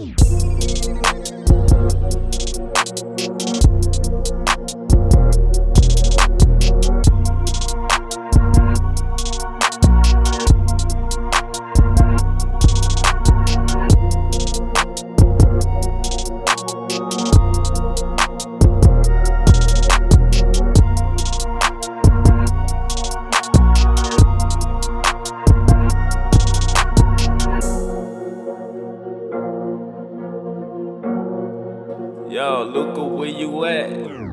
Música Yo, Luca, where you at?